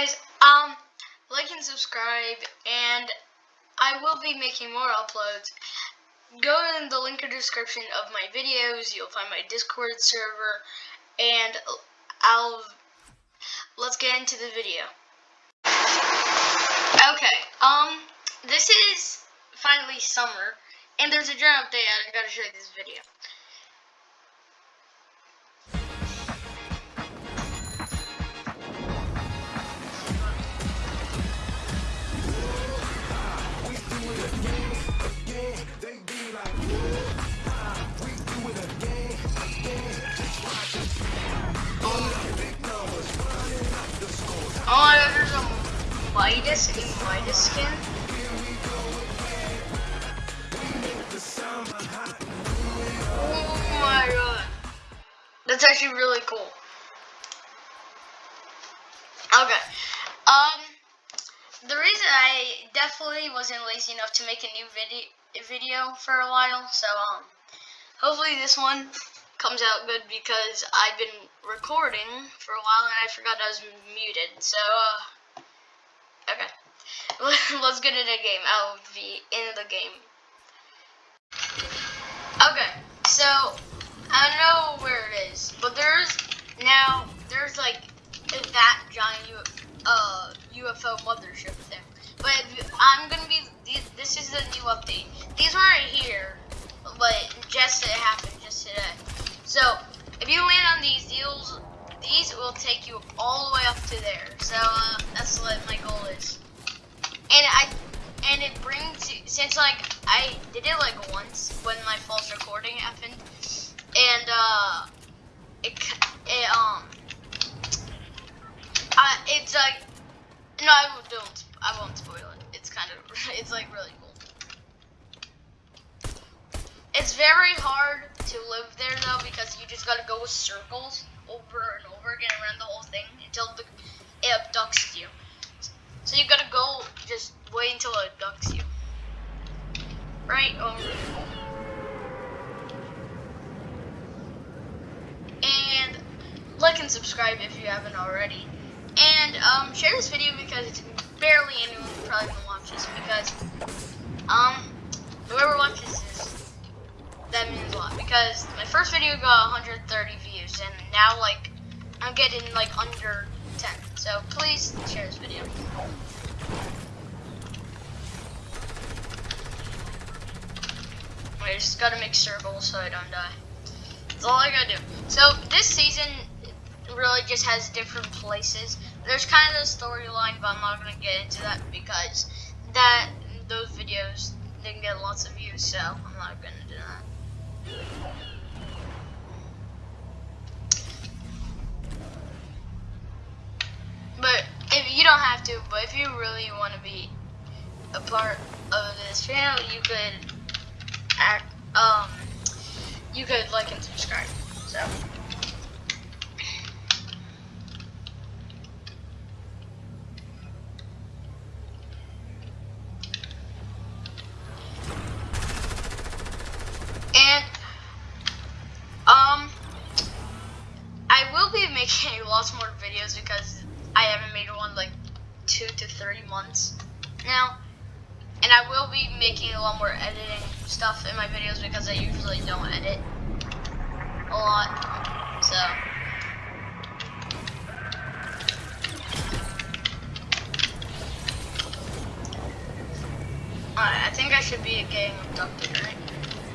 guys, um, like and subscribe, and I will be making more uploads. Go in the link in description of my videos. You'll find my Discord server, and I'll let's get into the video. Okay, um, this is finally summer, and there's a drought update. I gotta show you this video. Oh there's a skin. Oh my god. That's actually really cool. Okay. Um, the reason I definitely wasn't lazy enough to make a new video video for a while, so um, hopefully this one comes out good because I've been recording for a while and I forgot I was muted. So, uh, okay. Let's get into the game. I'll be in the game. Okay, so, I don't know where it is, but there's, now, there's like, that giant uh, UFO mothership thing. But I'm gonna be, it happened just today. So, if you land on these deals, these will take you all the way up to there. So, uh, that's what my goal is. And I, and it brings, since like, I did it like once when my false recording happened, and, uh, it, it, um, uh, it's like, no, I don't, I won't spoil it. It's kind of, it's like really cool. It's very hard to live there though because you just gotta go with circles over and over again around the whole thing until the, it abducts you. So you gotta go just wait until it abducts you. Right? Um, and like and subscribe if you haven't already. And um, share this video because it's barely anyone probably gonna watch this because um whoever watches this that means a lot because my first video got 130 views and now like I'm getting like under 10. So please share this video. I just gotta make circles so I don't die. That's all I gotta do. So this season really just has different places. There's kind of a storyline, but I'm not gonna get into that because that those videos didn't get lots of views, so I'm not gonna do that. But if you don't have to, but if you really want to be a part of this channel, you could act, um, you could like and subscribe. So. making lots more videos because I haven't made one like two to three months now. And I will be making a lot more editing stuff in my videos because I usually don't edit a lot. So. Alright, I think I should be getting abducted, right?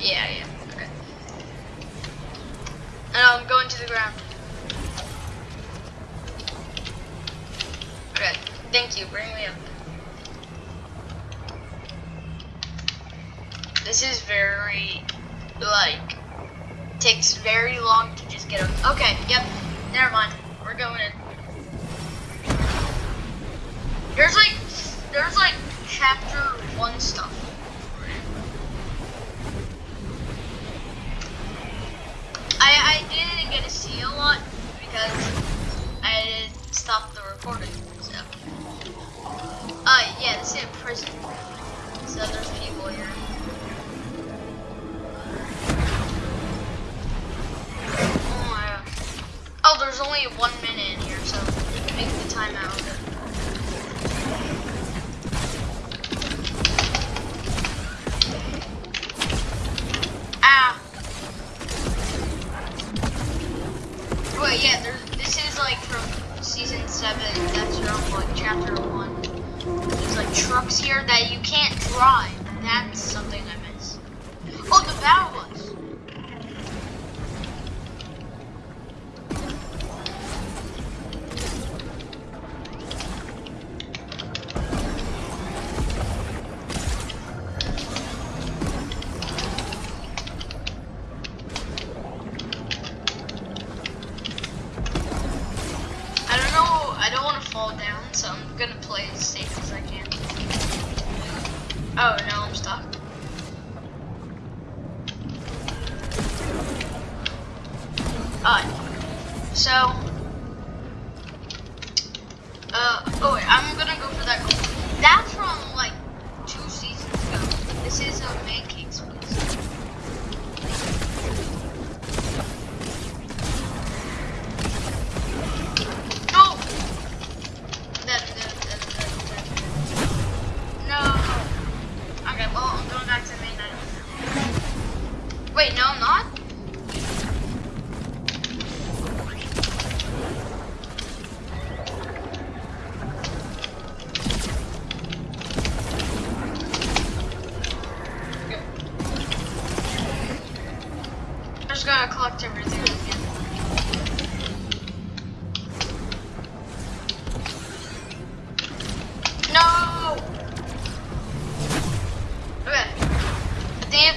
Yeah, yeah, okay. And I'm going to the ground. Thank you, bring me up. This is very, like, takes very long to just get up. Okay, yep, never mind. We're going in. There's like, there's like chapter one stuff. I, I didn't get to see a lot because I stopped the recording. Uh, yeah, this is a prison. So there's people here. Oh my god. Oh, there's only one minute in here, so you can make the timeout. Ah. But yeah, this is like from season 7, that's from like chapter 1 like trucks here that you can't drive. That's something I miss. Oh, the battle bus.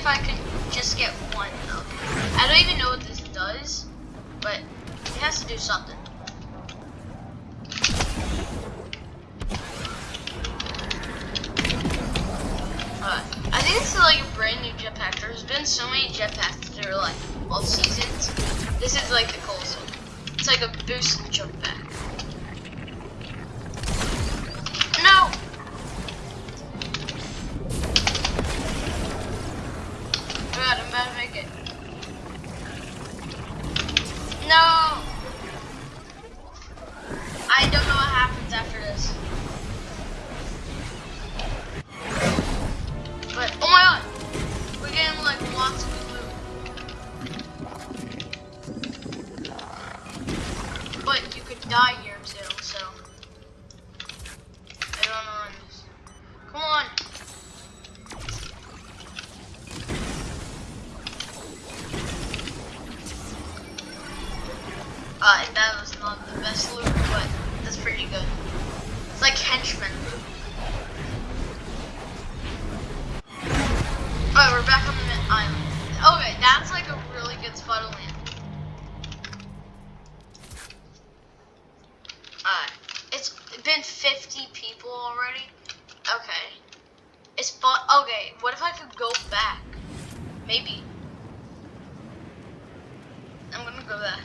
If I could just get one though. I don't even know what this does, but it has to do something. I think this is like a brand new jetpack. There's been so many jetpacks through like all seasons. This is like the coolest one. It's like a boost jetpack. Like loot. Alright, we're back on the island. Okay, that's like a really good spot to land. Alright. It's been 50 people already. Okay. It's fun. Okay, what if I could go back? Maybe. I'm gonna go back.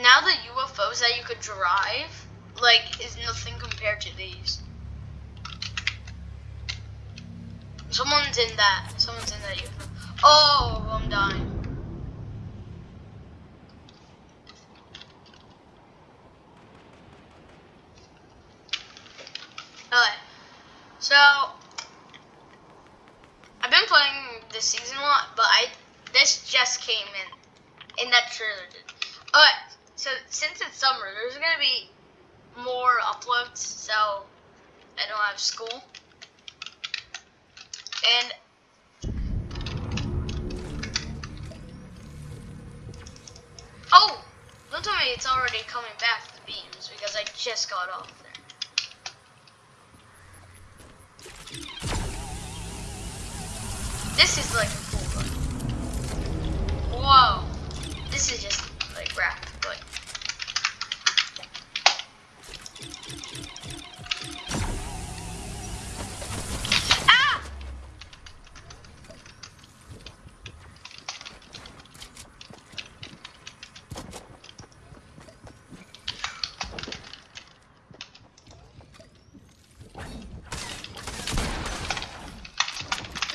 Now the UFOs that you could drive, like, is nothing compared to these. Someone's in that. Someone's in that. Oh, I'm dying. Alright. So I've been playing this season a lot, but I this just came in in that trailer did. Alright, so since it's summer, there's gonna be more uploads, so I don't have school. And Oh! Don't tell me it's already coming back to the beams because I just got off there. This is like a cool one. Whoa. This is just like wrapped, but Ah!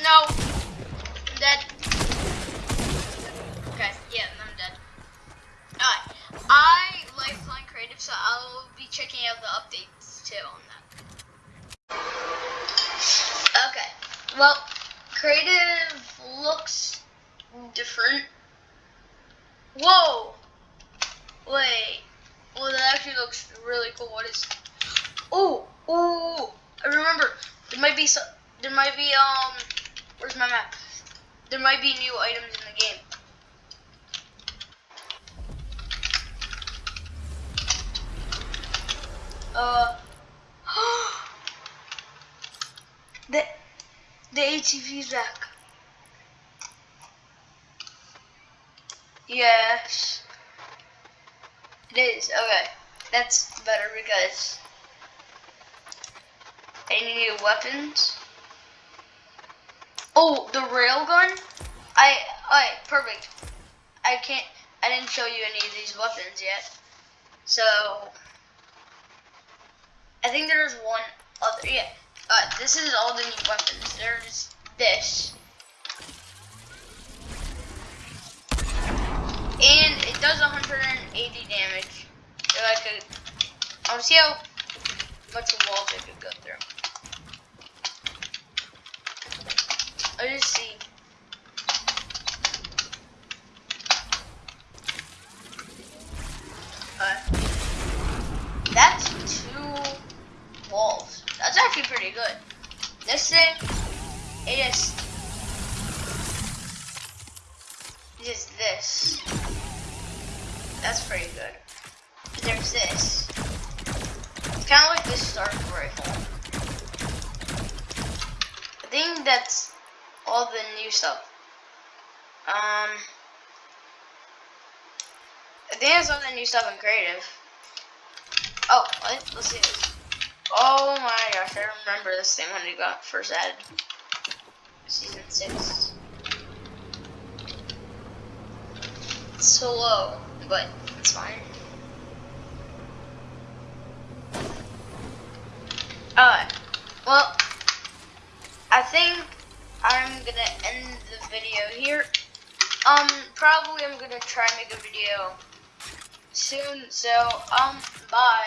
No. Dead. Okay, yeah, I'm dead. Alright. I like playing creative, so I'll be checking out the updates on. Okay. Well, creative looks different. Whoa! Wait. Well, that actually looks really cool. What is? Oh, oh! I remember. There might be some. There might be um. Where's my map? There might be new items in the game. Uh. The the ATV is back. Yes. It is. Okay. That's better because any new weapons? Oh, the railgun? I, alright, perfect. I can't, I didn't show you any of these weapons yet. So, I think there's one other, yeah. Uh, this is all the new weapons. There's this. And it does 180 damage. So I could, I want to see how much walls I could go through. I just see. Uh. That's actually pretty good. This thing, it is, is this. That's pretty good. There's this. It's kind of like this Stark rifle. I think that's all the new stuff. Um, I think that's all the new stuff in creative. Oh, what? let's see this. Oh my gosh, I remember this thing when it got first added. Season 6. It's so low, but it's fine. Alright, well, I think I'm gonna end the video here. Um, probably I'm gonna try and make a video soon. So, um, bye.